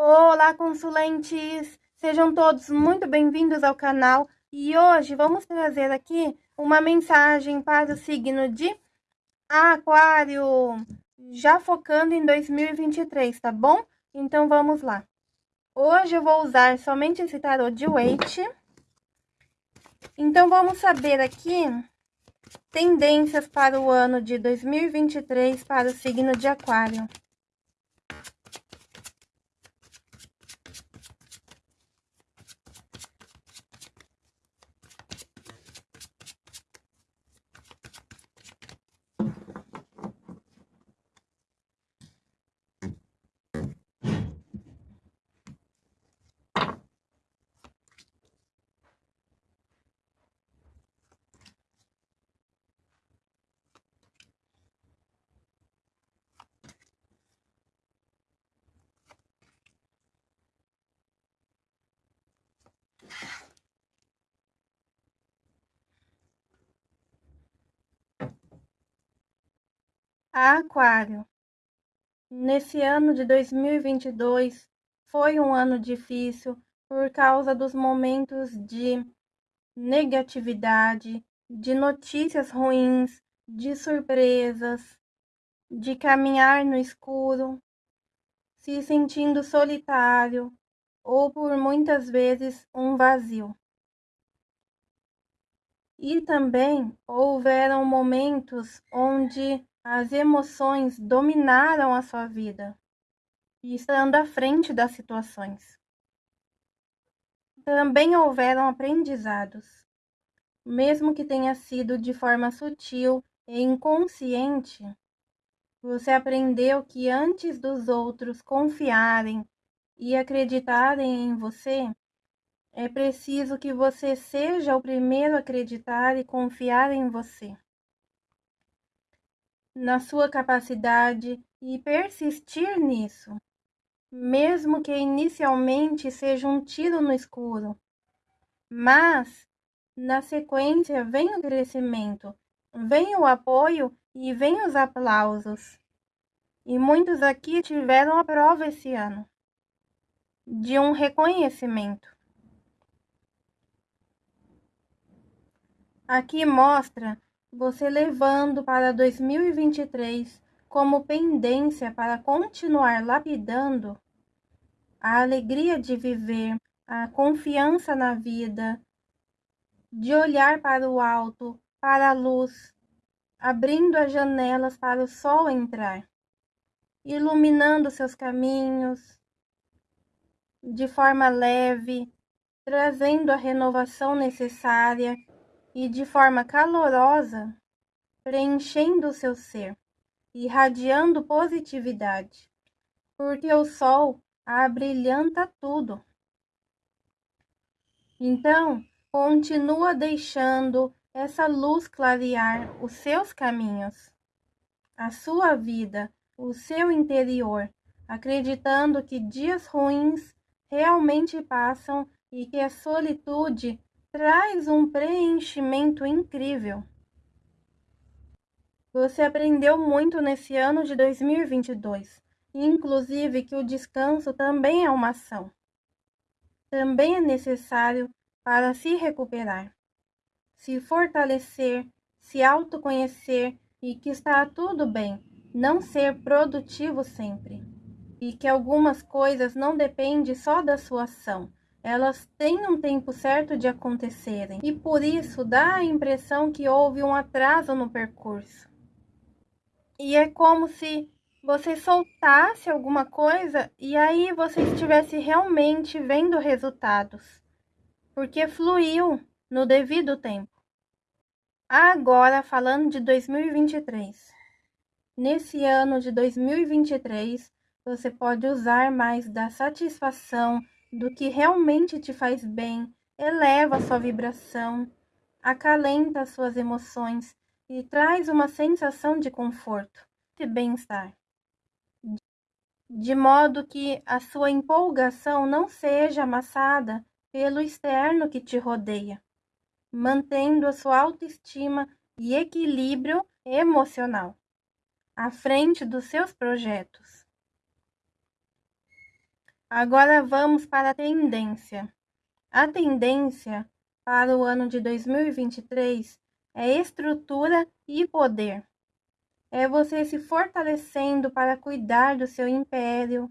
Olá, consulentes! Sejam todos muito bem-vindos ao canal e hoje vamos trazer aqui uma mensagem para o signo de Aquário, já focando em 2023, tá bom? Então vamos lá. Hoje eu vou usar somente esse tarô de Waite. Então vamos saber aqui tendências para o ano de 2023 para o signo de Aquário. Aquário, nesse ano de 2022 foi um ano difícil por causa dos momentos de negatividade, de notícias ruins, de surpresas, de caminhar no escuro, se sentindo solitário ou por muitas vezes um vazio. E também houveram momentos onde as emoções dominaram a sua vida, estando à frente das situações. Também houveram aprendizados, mesmo que tenha sido de forma sutil e inconsciente. Você aprendeu que antes dos outros confiarem e acreditarem em você, é preciso que você seja o primeiro a acreditar e confiar em você na sua capacidade e persistir nisso, mesmo que inicialmente seja um tiro no escuro. Mas, na sequência, vem o crescimento, vem o apoio e vem os aplausos. E muitos aqui tiveram a prova esse ano de um reconhecimento. Aqui mostra você levando para 2023 como pendência para continuar lapidando a alegria de viver, a confiança na vida, de olhar para o alto, para a luz, abrindo as janelas para o sol entrar, iluminando seus caminhos de forma leve, trazendo a renovação necessária e de forma calorosa, preenchendo o seu ser, irradiando positividade, porque o sol abrilhanta tudo. Então, continua deixando essa luz clarear os seus caminhos, a sua vida, o seu interior, acreditando que dias ruins realmente passam e que a solitude traz um preenchimento incrível. Você aprendeu muito nesse ano de 2022, inclusive que o descanso também é uma ação. Também é necessário para se recuperar, se fortalecer, se autoconhecer e que está tudo bem não ser produtivo sempre. E que algumas coisas não dependem só da sua ação, elas têm um tempo certo de acontecerem e por isso dá a impressão que houve um atraso no percurso. E é como se você soltasse alguma coisa e aí você estivesse realmente vendo resultados, porque fluiu no devido tempo. Agora, falando de 2023. Nesse ano de 2023, você pode usar mais da satisfação, do que realmente te faz bem, eleva sua vibração, acalenta as suas emoções e traz uma sensação de conforto e bem-estar. De modo que a sua empolgação não seja amassada pelo externo que te rodeia, mantendo a sua autoestima e equilíbrio emocional à frente dos seus projetos. Agora vamos para a tendência. A tendência para o ano de 2023 é estrutura e poder. É você se fortalecendo para cuidar do seu império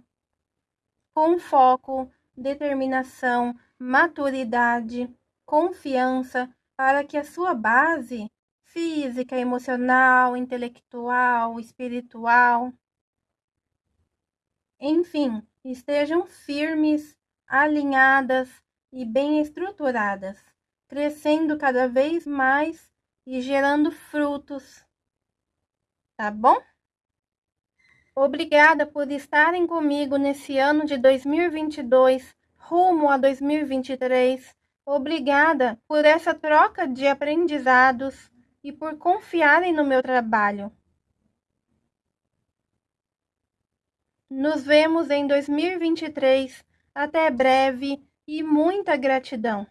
com foco, determinação, maturidade, confiança, para que a sua base física, emocional, intelectual, espiritual, enfim, estejam firmes, alinhadas e bem estruturadas, crescendo cada vez mais e gerando frutos. Tá bom? Obrigada por estarem comigo nesse ano de 2022, rumo a 2023. Obrigada por essa troca de aprendizados e por confiarem no meu trabalho. Nos vemos em 2023. Até breve e muita gratidão.